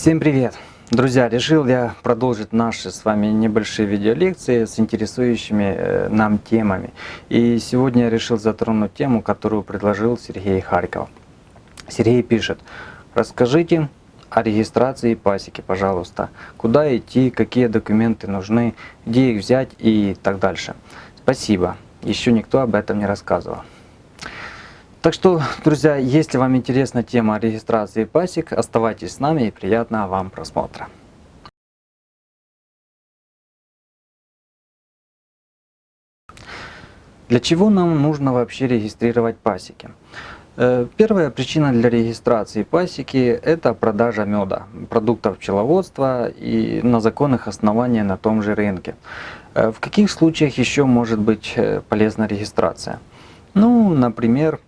Всем привет! Друзья, решил я продолжить наши с вами небольшие видеолекции с интересующими э, нам темами. И сегодня я решил затронуть тему, которую предложил Сергей Харьков. Сергей пишет, расскажите о регистрации пасеки, пожалуйста. Куда идти, какие документы нужны, где их взять и так дальше. Спасибо. Еще никто об этом не рассказывал. Так что, друзья, если вам интересна тема регистрации пасек, оставайтесь с нами и приятного вам просмотра. Для чего нам нужно вообще регистрировать пасеки? Э, первая причина для регистрации пасеки – это продажа меда, продуктов пчеловодства и на законных основаниях на том же рынке. Э, в каких случаях еще может быть э, полезна регистрация? Ну, например,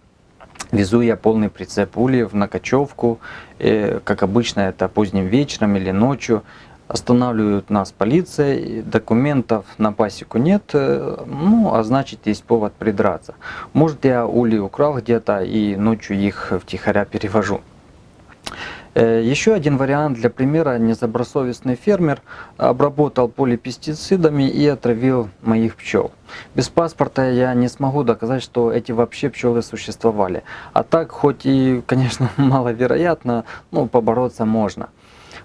Везу я полный прицеп ульев на кочевку, э, как обычно это поздним вечером или ночью. Останавливают нас полиция, документов на пасеку нет, э, ну а значит есть повод придраться. Может я ули украл где-то и ночью их втихаря перевожу. Э, еще один вариант для примера. Незабросовестный фермер обработал поле пестицидами и отравил моих пчел. Без паспорта я не смогу доказать, что эти вообще пчелы существовали. А так, хоть и, конечно, маловероятно, но побороться можно.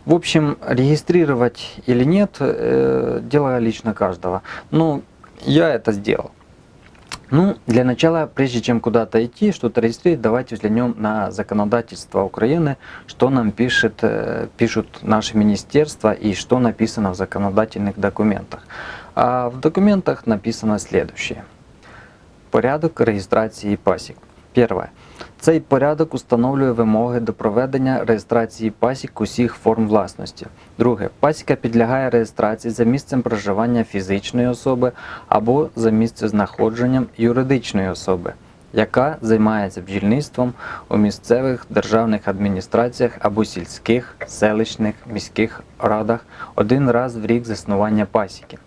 В общем, регистрировать или нет, э, дело лично каждого. Но я это сделал. Ну, для начала, прежде чем куда-то идти, что-то регистрировать, давайте взглянем на законодательство Украины, что нам пишет, э, пишут наши министерства и что написано в законодательных документах. А в документах написано следующее. Порядок реєстрації пасік. Перше. Цей порядок установлює вимоги до проведення реєстрації пасік усіх форм власності. Друге, пасіка підлягає реєстрації за місцем проживання фізичної особи або за місцезнаходженням юридичної особи, яка займається бджільництвом у місцевих державних адміністраціях або сільських, селищних, міських радах один раз в рік заснування пасіки.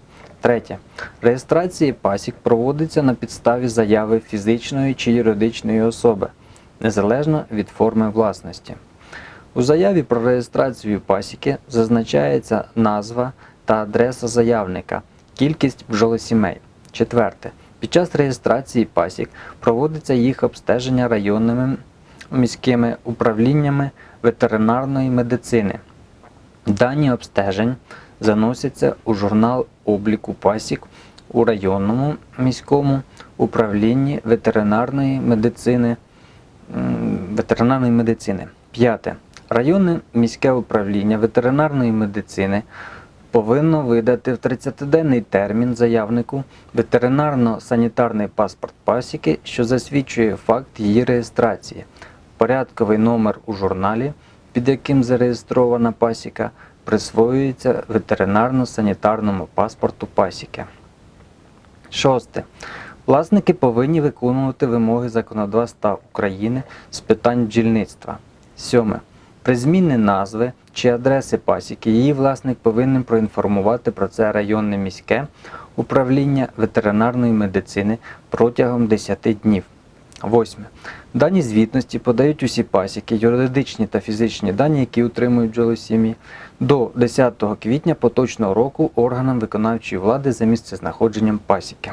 Третє. Реєстрація пасік проводиться на підставі заяви фізичної чи юридичної особи незалежно від форми власності. У заяві про реєстрацію пасіки зазначається назва та адреса заявника, кількість бджолосімей. Четверте. Під час реєстрації пасік проводиться їх обстеження районними міськими управліннями ветеринарної медицини. Дані обстежень заносяться у журнал обліку пасік у районному міському управлінні ветеринарної медицини ветеринарної медицини. П'яте. Районне міське управління ветеринарної медицини повинно видати в 30-денний термін заявнику ветеринарно-санітарний паспорт пасіки, що засвідчує факт її реєстрації, порядковий номер у журналі, під яким зареєстрована пасіка, присвоюється ветеринарно-санітарному паспорту пасіки. Шосте. Власники повинні виконувати вимоги законодавства України з питань бджільництва. Сьоме. При зміні назви чи адреси пасіки її власник повинен проінформувати про це районне міське управління ветеринарної медицини протягом 10 днів. Восьме. Дані звітності подають усі пасіки, юридичні та фізичні дані, які утримують бджолосім'ї, до 10 квітня поточного року органам виконавчої влади за місцезнаходженням пасіки.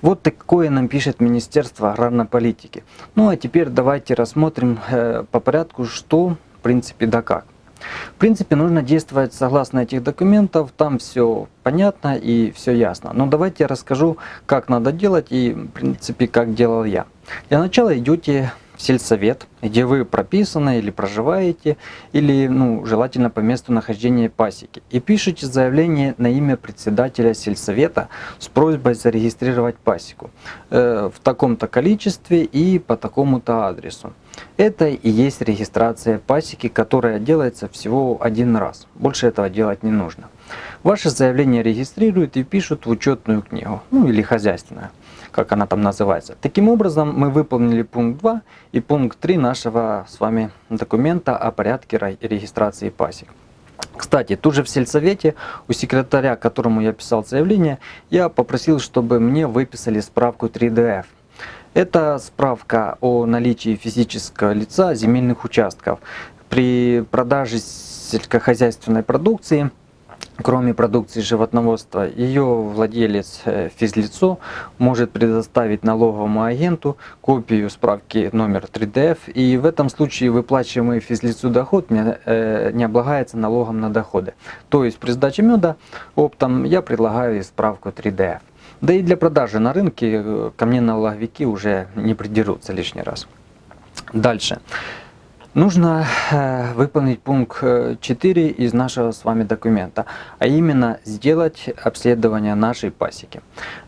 Вот такое нам пишет Министерство аграрной политики. Ну а теперь давайте рассмотрим э, по порядку, что в принципе да как. В принципе, нужно действовать согласно этих документов, там все понятно и все ясно. Но давайте я расскажу, как надо делать и, в принципе, как делал я. Для начала идете сельсовет, где вы прописаны или проживаете, или ну, желательно по месту нахождения пасеки. И пишите заявление на имя председателя сельсовета с просьбой зарегистрировать пасеку э, в таком-то количестве и по такому-то адресу. Это и есть регистрация пасеки, которая делается всего один раз. Больше этого делать не нужно. Ваше заявление регистрируют и пишут в учетную книгу, ну или хозяйственную как она там называется. Таким образом, мы выполнили пункт 2 и пункт 3 нашего с вами документа о порядке регистрации пасек. Кстати, тут же в сельсовете у секретаря, которому я писал заявление, я попросил, чтобы мне выписали справку 3DF. Это справка о наличии физического лица земельных участков. при продаже сельскохозяйственной продукции Кроме продукции животноводства, ее владелец э, физлицо может предоставить налоговому агенту копию справки номер 3DF, и в этом случае выплачиваемый физлицу доход не, э, не облагается налогом на доходы. То есть при сдаче меда оптом я предлагаю справку 3DF. Да и для продажи на рынке э, ко мне налоговики уже не придерутся лишний раз. Дальше. Нужно э, выполнить пункт 4 э, из нашего с вами документа, а именно сделать обследование нашей пасеки.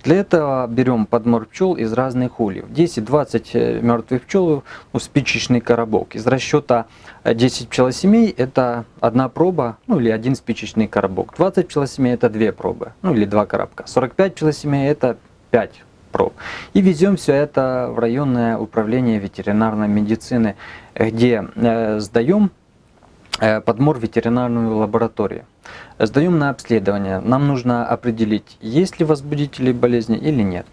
Для этого берем подмор пчел из разных ульев. 10-20 э, мертвых пчел, ну, спичечный коробок. Из расчета 10 пчелосемей это одна проба, ну или один спичечный коробок. 20 пчелосемей это две пробы, ну или два коробка. 45 пчелосемей это 5 проб. И везем все это в районное управление ветеринарной медицины, где э, сдаем э, подмор ветеринарную лабораторию. Сдаем на обследование. Нам нужно определить, есть ли возбудители болезни или нет.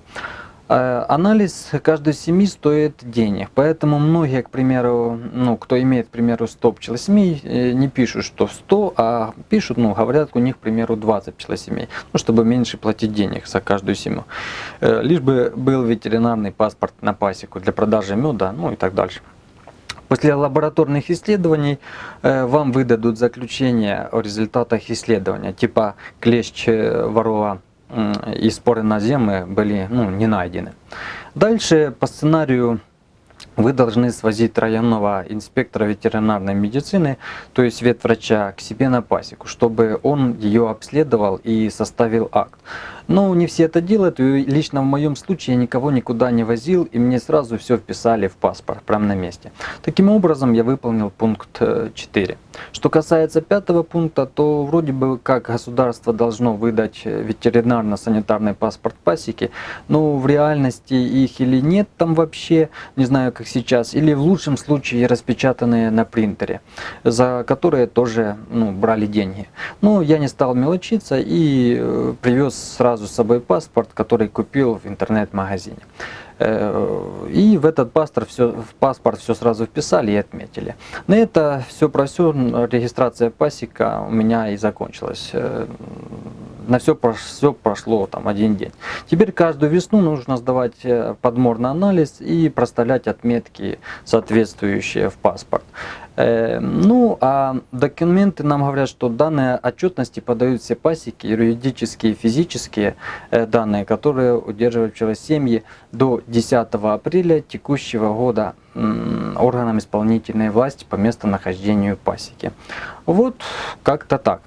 Э, анализ каждой семьи стоит денег, поэтому многие, к примеру, ну, кто имеет, к примеру, 100 пчелосемей, э, не пишут, что 100, а пишут, ну, говорят, у них, к примеру, 20 пчелосемей, ну, чтобы меньше платить денег за каждую семью. Э, лишь бы был ветеринарный паспорт на пасеку для продажи меда, ну и так дальше. После лабораторных исследований вам выдадут заключение о результатах исследования, типа клещ ворова и споры на земле были ну, не найдены. Дальше по сценарию вы должны свозить районного инспектора ветеринарной медицины, то есть ветврача, к себе на пасеку, чтобы он ее обследовал и составил акт. Но не все это делают, и лично в моем случае я никого никуда не возил, и мне сразу все вписали в паспорт, прямо на месте. Таким образом, я выполнил пункт 4. Э, Что касается пятого пункта, то вроде бы как государство должно выдать ветеринарно-санитарный паспорт пасеки, но в реальности их или нет там вообще, не знаю как сейчас, или в лучшем случае распечатанные на принтере, за которые тоже ну, брали деньги. Но я не стал мелочиться и э, привез сразу сразу с собой паспорт, который купил в интернет-магазине. Э, и в этот паспорт все, в паспорт все сразу вписали и отметили. На это все про все регистрация пасека у меня и закончилась. Э, на все, все прошло там один день. Теперь каждую весну нужно сдавать э, подморный анализ и проставлять отметки, соответствующие в паспорт. Ну, а документы нам говорят, что данные отчетности подают все пасеки, юридические и физические данные, которые удерживают пчелосемьи до 10 апреля текущего года органам исполнительной власти по местонахождению пасеки. Вот как-то так.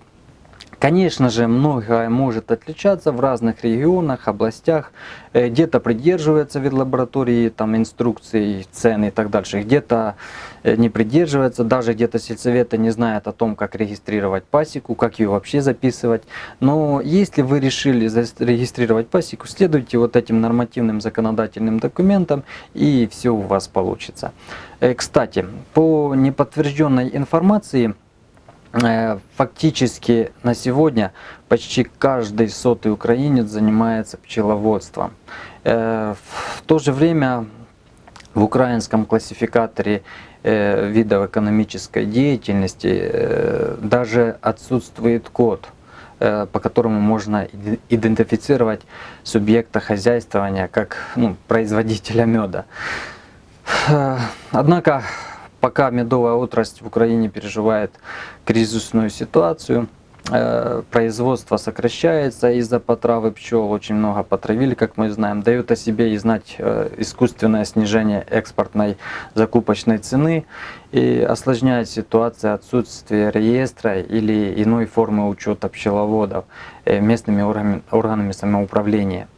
Конечно же, многое может отличаться в разных регионах, областях. Э, где-то придерживается вид лаборатории, там инструкций, цены и так дальше. Где-то э, не придерживается, даже где-то сельсоветы не знают о том, как регистрировать пасеку, как ее вообще записывать. Но если вы решили зарегистрировать пасеку, следуйте вот этим нормативным законодательным документам и все у вас получится. Э, кстати, по неподтвержденной информации, фактически на сегодня почти каждый сотый украинец занимается пчеловодством. Э, в то же время в украинском классификаторе э, видов экономической деятельности даже отсутствует код, по которому можно идентифицировать субъекта хозяйствования как ну, производителя меда. Однако пока медовая отрасль в Украине переживает кризисную ситуацию, э, производство сокращается из-за потравы пчел, очень много потравили, как мы знаем, дает о себе и знать э, искусственное снижение экспортной закупочной цены и осложняет ситуацию отсутствие реестра или иной формы учета пчеловодов э, местными органами самоуправления.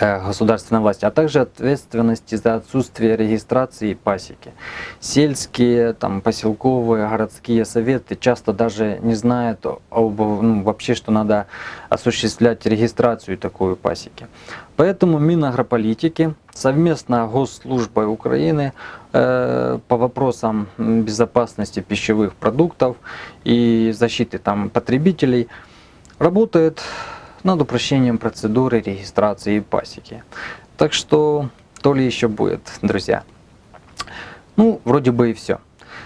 Э, государственной власти, а также ответственности за отсутствие регистрации пасеки. Сельские, там, поселковые, городские советы часто даже не знают об, ну, вообще, что надо осуществлять регистрацию такой пасеки. Поэтому Минагрополитики совместно с Госслужбой Украины э, по вопросам безопасности пищевых продуктов и защиты там, потребителей работает над упрощением процедуры регистрации пасеки. Так что то ли еще будет, друзья. Ну, вроде бы и все.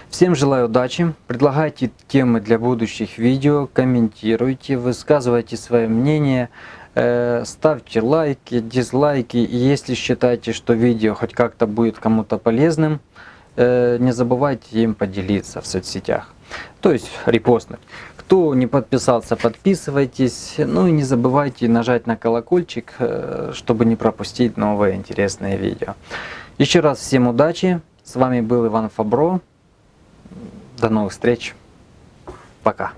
Всем желаю удачи, предлагайте темы для будущих видео, комментируйте, высказывайте свое мнение, э, ставьте лайки, дизлайки. Если считаете, что видео хоть как-то будет кому-то полезным, э, не забывайте им поделиться в соцсетях. То есть репостнуть. Кто не подписался, подписывайтесь. Ну и не забывайте нажать на колокольчик, э, чтобы не пропустить новые интересные видео. Еще раз всем удачи. С вами был Иван Фабро. До новых встреч. Пока.